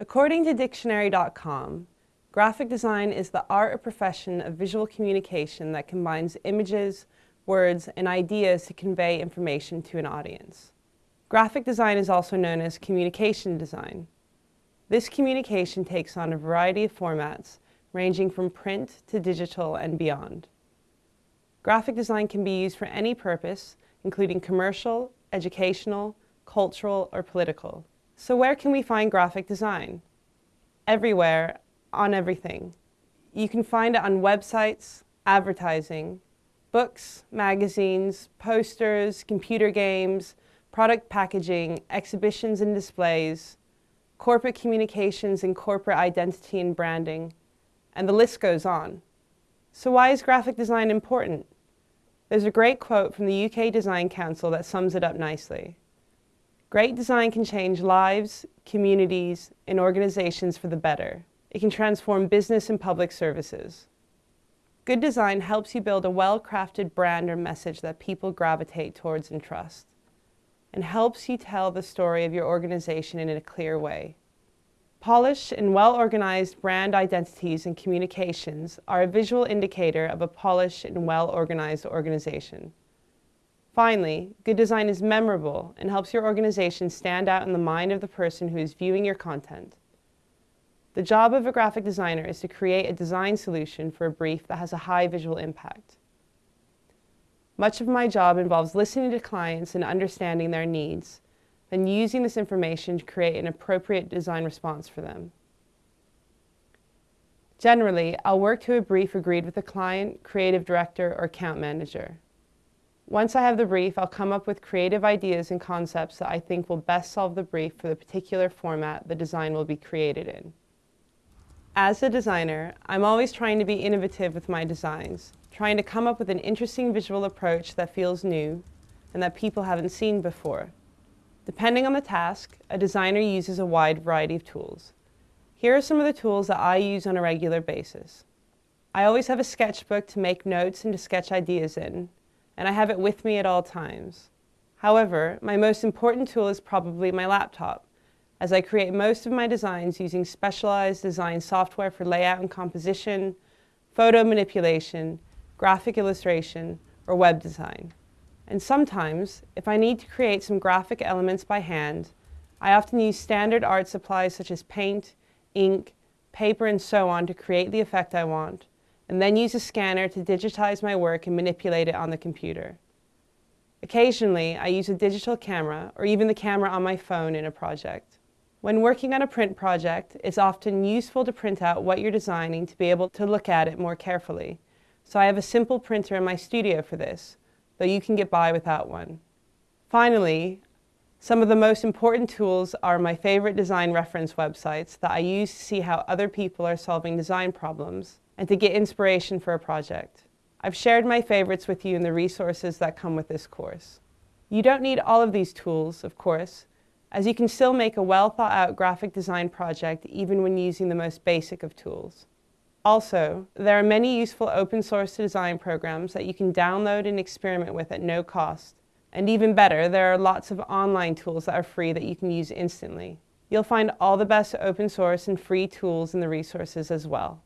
According to dictionary.com, graphic design is the art or profession of visual communication that combines images, words, and ideas to convey information to an audience. Graphic design is also known as communication design. This communication takes on a variety of formats, ranging from print to digital and beyond. Graphic design can be used for any purpose, including commercial, educational, cultural, or political. So where can we find graphic design? Everywhere, on everything. You can find it on websites, advertising, books, magazines, posters, computer games, product packaging, exhibitions and displays, corporate communications and corporate identity and branding, and the list goes on. So why is graphic design important? There's a great quote from the UK Design Council that sums it up nicely. Great design can change lives, communities, and organizations for the better. It can transform business and public services. Good design helps you build a well-crafted brand or message that people gravitate towards and trust, and helps you tell the story of your organization in a clear way. Polished and well-organized brand identities and communications are a visual indicator of a polished and well-organized organization. Finally, good design is memorable and helps your organization stand out in the mind of the person who is viewing your content. The job of a graphic designer is to create a design solution for a brief that has a high visual impact. Much of my job involves listening to clients and understanding their needs, then using this information to create an appropriate design response for them. Generally, I'll work to a brief agreed with the client, creative director, or account manager. Once I have the brief, I'll come up with creative ideas and concepts that I think will best solve the brief for the particular format the design will be created in. As a designer, I'm always trying to be innovative with my designs, trying to come up with an interesting visual approach that feels new and that people haven't seen before. Depending on the task, a designer uses a wide variety of tools. Here are some of the tools that I use on a regular basis. I always have a sketchbook to make notes and to sketch ideas in, and I have it with me at all times. However, my most important tool is probably my laptop, as I create most of my designs using specialized design software for layout and composition, photo manipulation, graphic illustration, or web design. And sometimes, if I need to create some graphic elements by hand, I often use standard art supplies such as paint, ink, paper, and so on to create the effect I want, and then use a scanner to digitize my work and manipulate it on the computer. Occasionally, I use a digital camera or even the camera on my phone in a project. When working on a print project, it's often useful to print out what you're designing to be able to look at it more carefully. So I have a simple printer in my studio for this, though you can get by without one. Finally, some of the most important tools are my favorite design reference websites that I use to see how other people are solving design problems and to get inspiration for a project. I've shared my favorites with you in the resources that come with this course. You don't need all of these tools, of course, as you can still make a well thought out graphic design project even when using the most basic of tools. Also, there are many useful open source design programs that you can download and experiment with at no cost and even better, there are lots of online tools that are free that you can use instantly. You'll find all the best open source and free tools in the resources as well.